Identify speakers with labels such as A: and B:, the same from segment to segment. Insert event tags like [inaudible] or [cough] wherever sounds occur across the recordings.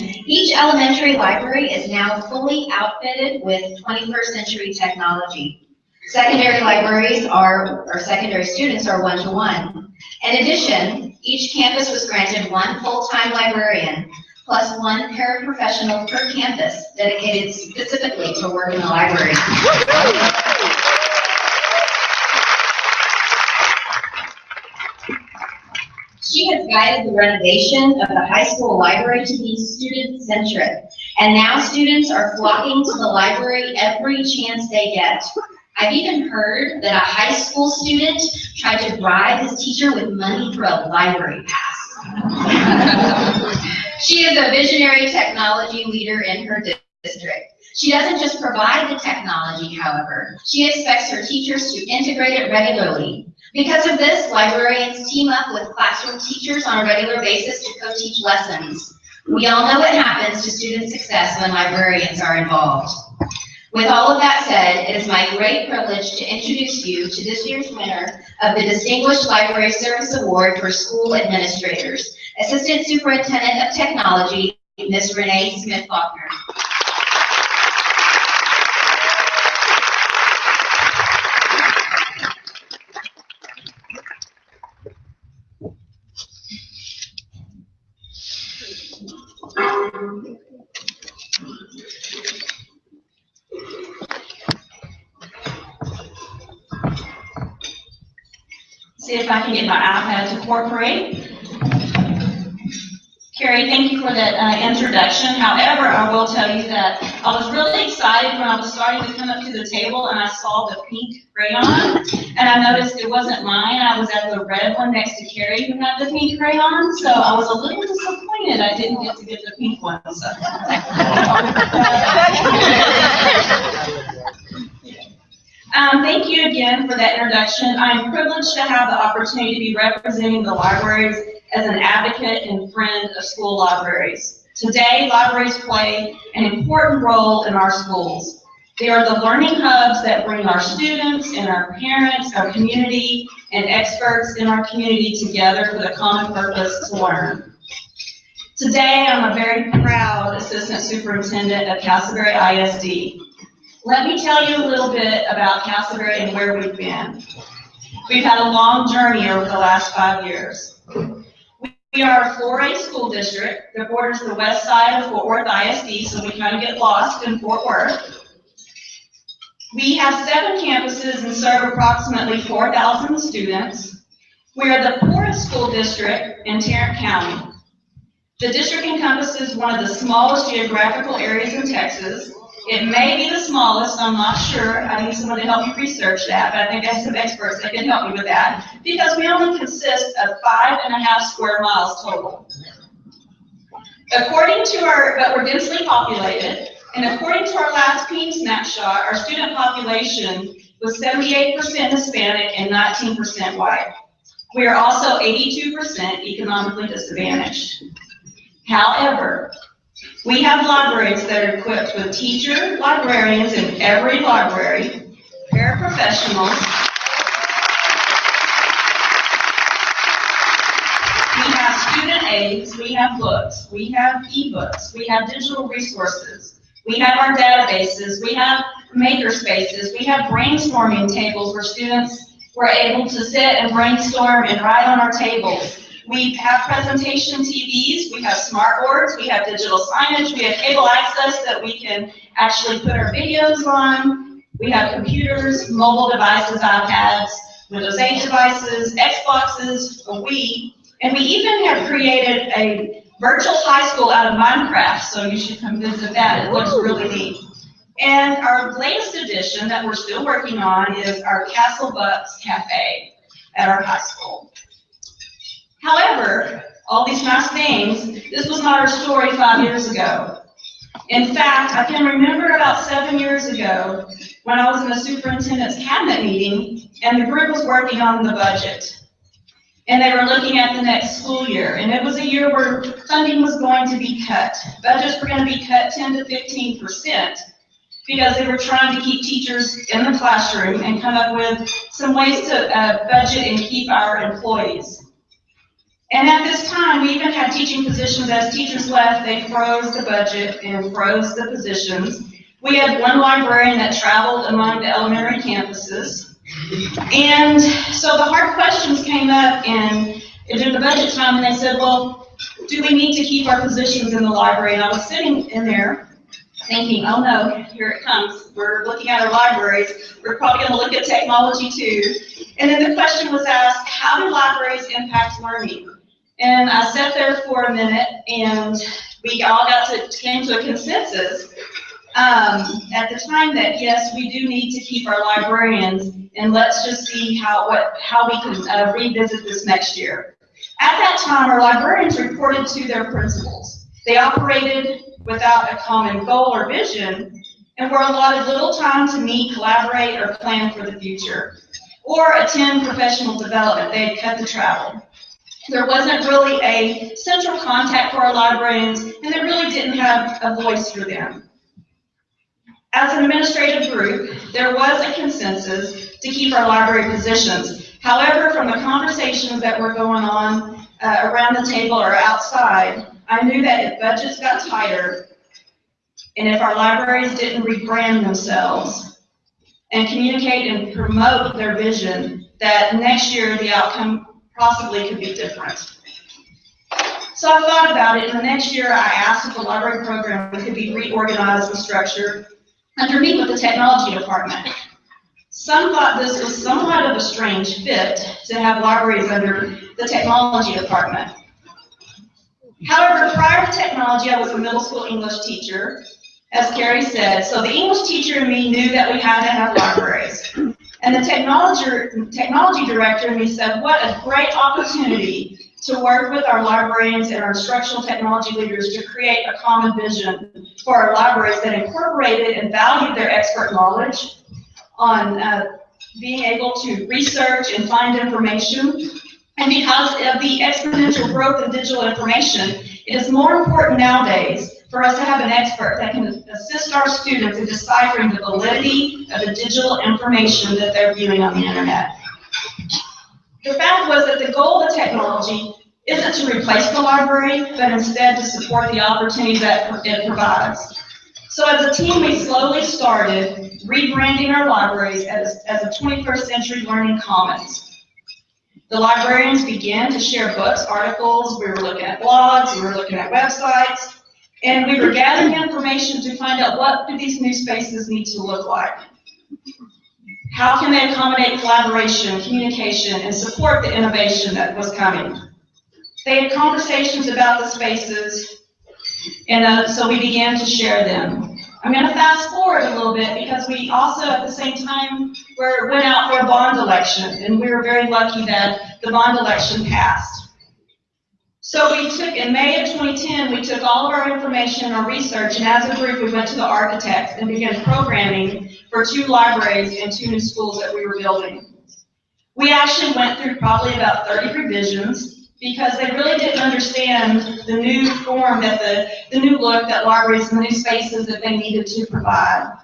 A: Each elementary library is now fully outfitted with 21st century technology. Secondary libraries are, or secondary students are one-to-one. In addition, each campus was granted one full-time librarian plus one paraprofessional per campus dedicated specifically to work in the library. She has guided the renovation of the high school library to be student-centric. And now students are flocking to the library every chance they get. I've even heard that a high school student tried to bribe his teacher with money for a library pass. [laughs] she is a visionary technology leader in her district. She doesn't just provide the technology, however. She expects her teachers to integrate it regularly. Because of this, librarians team up with classroom teachers on a regular basis to co-teach lessons. We all know what happens to student success when librarians are involved. With all of that said, it is my great privilege to introduce you to this year's winner of the Distinguished Library Service Award for School Administrators, Assistant Superintendent of Technology, Ms. Renee Smith-Faulkner.
B: See if I can get my iPad to cooperate. Carrie, thank you for that uh, introduction. However, I will tell you that I was really excited when I was starting to come up to the table and I saw the pink crayon. And I noticed it wasn't mine. I was at the red one next to Carrie who had the pink crayon. So I was a little disappointed I didn't get to get the pink one. So. Um, thank you again for that introduction. I'm privileged to have the opportunity to be representing the libraries as an advocate and friend of school libraries. Today, libraries play an important role in our schools. They are the learning hubs that bring our students and our parents, our community, and experts in our community together for the common purpose to learn. Today, I'm a very proud Assistant Superintendent of Castleberry ISD. Let me tell you a little bit about Castleberry and where we've been. We've had a long journey over the last five years. We are a 4A school district that borders the west side of Fort Worth ISD, so we kind of get lost in Fort Worth. We have seven campuses and serve approximately 4,000 students. We are the poorest school district in Tarrant County. The district encompasses one of the smallest geographical areas in Texas, it may be the smallest, I'm not sure. I need someone to help me research that, but I think I have some experts that can help me with that. Because we only consist of five and a half square miles total. According to our, but we're densely populated, and according to our last PEIMS snapshot, our student population was 78% Hispanic and 19% white. We are also 82% economically disadvantaged. However, we have libraries that are equipped with teacher librarians in every library, paraprofessionals. We have student aids, we have books, we have e-books, we have digital resources, we have our databases, we have maker spaces, we have brainstorming tables where students were able to sit and brainstorm and write on our tables. We have presentation TVs, we have smart boards, we have digital signage, we have cable access that we can actually put our videos on. We have computers, mobile devices, iPads, Windows 8 devices, Xboxes, a Wii, and we even have created a virtual high school out of Minecraft, so you should come visit that. It looks really neat. And our latest addition that we're still working on is our Castle Bucks Cafe at our high school. However, all these nice things, this was not our story five years ago. In fact, I can remember about seven years ago when I was in the superintendent's cabinet meeting and the group was working on the budget. And they were looking at the next school year. And it was a year where funding was going to be cut. Budgets were going to be cut 10 to 15 percent because they were trying to keep teachers in the classroom and come up with some ways to uh, budget and keep our employees. And at this time, we even had teaching positions, as teachers left, they froze the budget and froze the positions. We had one librarian that traveled among the elementary campuses. And so the hard questions came up and in, during the budget time, and they said, well, do we need to keep our positions in the library? And I was sitting in there thinking, oh no, here it comes. We're looking at our libraries. We're probably gonna look at technology too. And then the question was asked, how do libraries impact learning? And I sat there for a minute and we all got to, came to a consensus um, at the time that yes, we do need to keep our librarians and let's just see how, what, how we can uh, revisit this next year. At that time, our librarians reported to their principals. They operated without a common goal or vision and were allotted little time to meet, collaborate, or plan for the future, or attend professional development. They had cut the travel. There wasn't really a central contact for our librarians, and they really didn't have a voice for them. As an administrative group, there was a consensus to keep our library positions. However, from the conversations that were going on uh, around the table or outside, I knew that if budgets got tighter, and if our libraries didn't rebrand themselves and communicate and promote their vision, that next year the outcome possibly could be different. So I thought about it, and the next year I asked if the library program could be reorganized and structured underneath with the technology department. Some thought this was somewhat of a strange fit to have libraries under the technology department. However, prior to technology, I was a middle school English teacher, as Carrie said, so the English teacher and me knew that we had to have libraries. And the technology, technology director and me said, what a great opportunity to work with our librarians and our instructional technology leaders to create a common vision for our libraries that incorporated and valued their expert knowledge on uh, being able to research and find information. And because of the exponential growth of digital information, it is more important nowadays for us to have an expert that can assist our students in deciphering the validity of the digital information that they're viewing on the internet. The fact was that the goal of the technology isn't to replace the library, but instead to support the opportunities that it provides. So as a team, we slowly started rebranding our libraries as, as a 21st century learning commons. The librarians began to share books, articles, we were looking at blogs, we were looking at websites, and we were gathering information to find out what do these new spaces need to look like. How can they accommodate collaboration, communication, and support the innovation that was coming? They had conversations about the spaces, and uh, so we began to share them. I'm going to fast forward a little bit because we also, at the same time, were, went out for a bond election, and we were very lucky that the bond election passed. So we took, in May of 2010, we took all of our information, and our research, and as a group, we went to the architects and began programming for two libraries and two new schools that we were building. We actually went through probably about 30 revisions because they really didn't understand the new form that the, the new look that libraries and the new spaces that they needed to provide.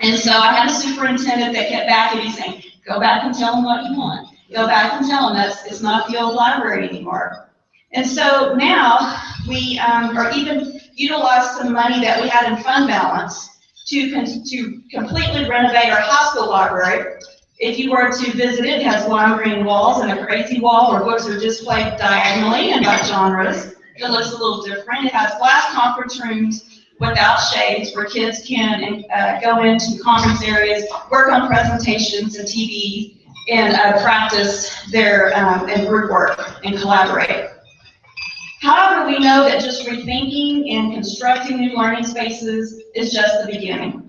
B: And so I had a superintendent that kept back at me saying, go back and tell them what you want. Go back and tell them that's, it's not the old library anymore. And so now we um, are even utilize some money that we had in fund balance to, to completely renovate our school library. If you were to visit it, it has lime green walls and a crazy wall where books are displayed diagonally and by genres. It looks a little different. It has glass conference rooms without shades where kids can uh, go into conference areas, work on presentations and TV, and uh, practice their um, and group work and collaborate. However, we know that just rethinking and constructing new learning spaces is just the beginning.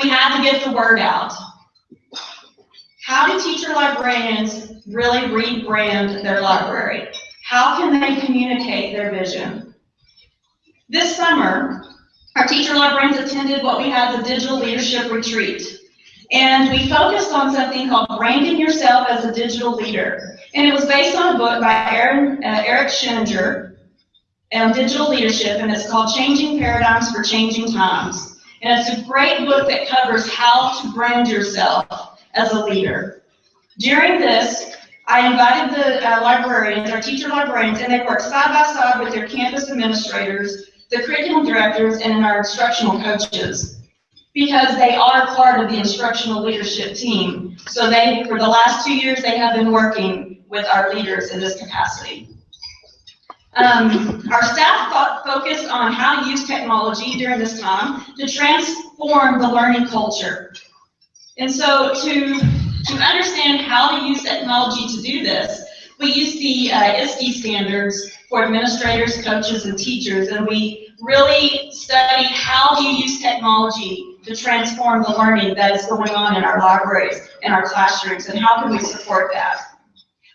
B: We have to get the word out. How do teacher librarians really rebrand their library? How can they communicate their vision? This summer, our teacher librarians attended what we had the digital leadership retreat. And we focused on something called branding yourself as a digital leader. And it was based on a book by Aaron, uh, Eric Sheninger on digital leadership, and it's called Changing Paradigms for Changing Times. And it's a great book that covers how to brand yourself as a leader. During this, I invited the uh, librarians, our teacher librarians, and they worked side by side with their campus administrators, the curriculum directors, and our instructional coaches. Because they are part of the instructional leadership team. So they, for the last two years, they have been working with our leaders in this capacity. Um, our staff fo- focused on how to use technology during this time to transform the learning culture. And so to, to understand how to use technology to do this, we use the uh, ISTE standards for administrators, coaches, and teachers, and we really study how do you use technology to transform the learning that is going on in our libraries and our classrooms, and how can we support that?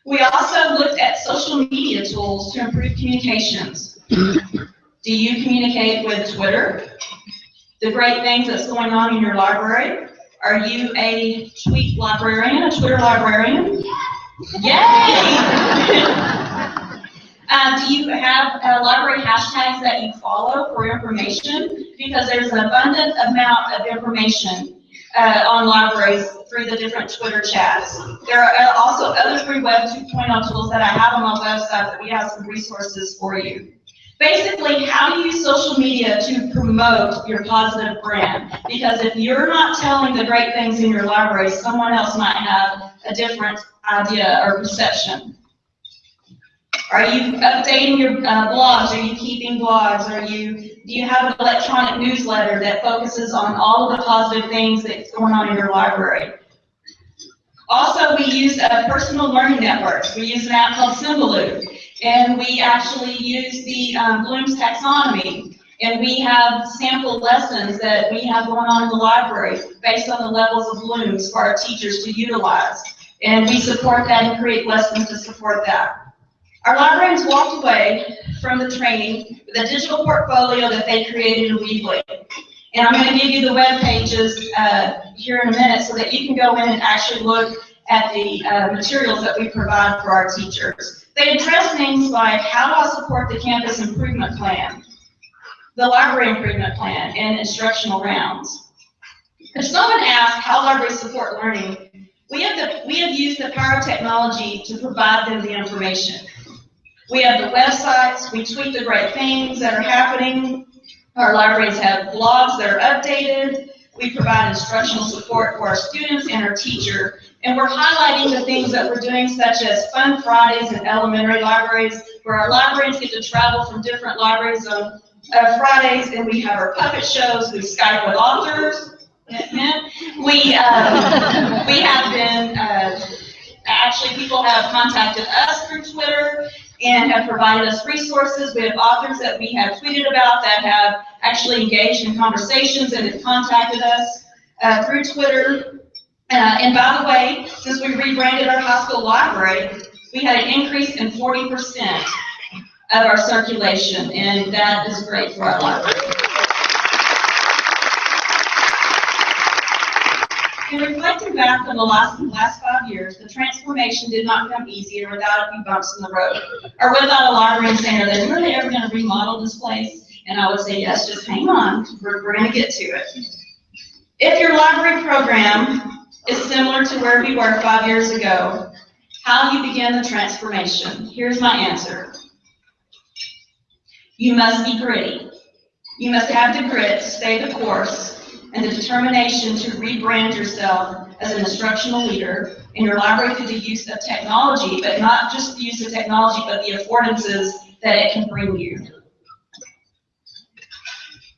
B: We also looked at social media tools to improve communications. Do you communicate with Twitter? The great things that's going on in your library? Are you a tweet librarian, a Twitter librarian? Yay! [laughs] Um, do you have uh, library hashtags that you follow for information? Because there's an abundant amount of information uh, on libraries through the different Twitter chats. There are uh, also other free Web 2.0 tools that I have on my website that we have some resources for you. Basically, how do you use social media to promote your positive brand? Because if you're not telling the great things in your library, someone else might have a different idea or perception. Are you updating your uh, blogs? Are you keeping blogs? Are you, do you have an electronic newsletter that focuses on all of the positive things that's going on in your library? Also, we use uh, personal learning networks. We use an app called Symbaloo, and we actually use the um, Bloom's taxonomy. And we have sample lessons that we have going on in the library based on the levels of Bloom's for our teachers to utilize. And we support that and create lessons to support that. Our librarians walked away from the training with a digital portfolio that they created in Weebly. And I'm going to give you the web pages uh, here in a minute so that you can go in and actually look at the uh, materials that we provide for our teachers. They address things like how do I support the campus improvement plan, the library improvement plan, and instructional rounds. If someone asks how libraries support learning, we have, the, we have used the power of technology to provide them the information. We have the websites, we tweet the great things that are happening. Our libraries have blogs that are updated. We provide instructional support for our students and our teacher. And we're highlighting the things that we're doing, such as Fun Fridays in elementary libraries, where our librarians get to travel from different libraries on uh, Fridays, and we have our puppet shows, we Skype with authors. [laughs] We, uh, we have been, uh, actually, people have contacted us through Twitter and have provided us resources. We have authors that we have tweeted about that have actually engaged in conversations and have contacted us uh, through Twitter. Uh, and by the way, since we rebranded our high school library, we had an increase in 40% of our circulation, and that is great for our library. In reflecting back on the last, last five years, the transformation did not come easy or without a few bumps in the road, or without a librarian saying, are they really ever gonna remodel this place? And I would say, yes, just hang on, we're, we're gonna get to it. If your library program is similar to where we were five years ago, how you begin the transformation? Here's my answer. You must be gritty. You must have the grit to stay the course and the determination to rebrand yourself as an instructional leader in your library through the use of technology, but not just the use of technology, but the affordances that it can bring you.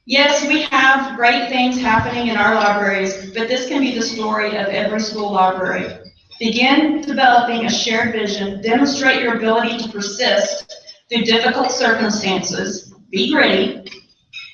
B: Yes, we have great things happening in our libraries, but this can be the story of every school library. Begin developing a shared vision, demonstrate your ability to persist through difficult circumstances, be gritty,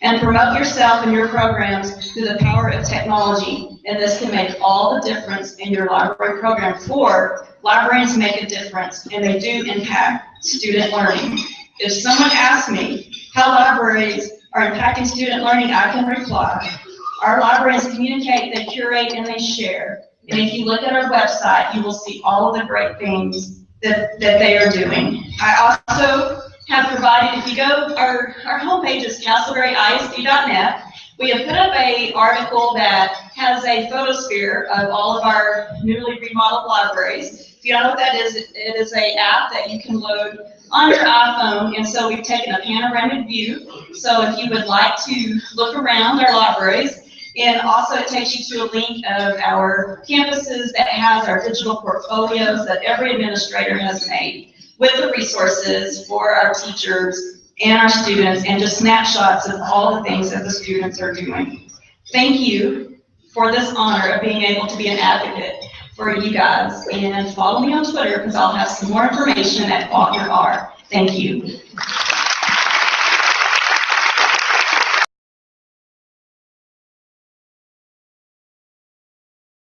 B: and promote yourself and your programs through the power of technology. And this can make all the difference in your library program. For librarians make a difference, and they do impact student learning. If someone asks me how libraries are impacting student learning, I can reply. Our libraries communicate, they curate, and they share. And if you look at our website, you will see all of the great things that, that they are doing. I also have provided, if you go, our, our homepage is castleberryisd.net, We have put up a article that has a photosphere of all of our newly remodeled libraries. If you don't know what that is, it is a app that you can load on your iPhone, and so we've taken a panoramic view. So if you would like to look around our libraries, and also it takes you to a link of our campuses that has our digital portfolios that every administrator has made with the resources for our teachers and our students, and just snapshots of all the things that the students are doing. Thank you for this honor of being able to be an advocate for you guys, and follow me on Twitter, because I'll have some more information at Faulkner R. Thank you.